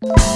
you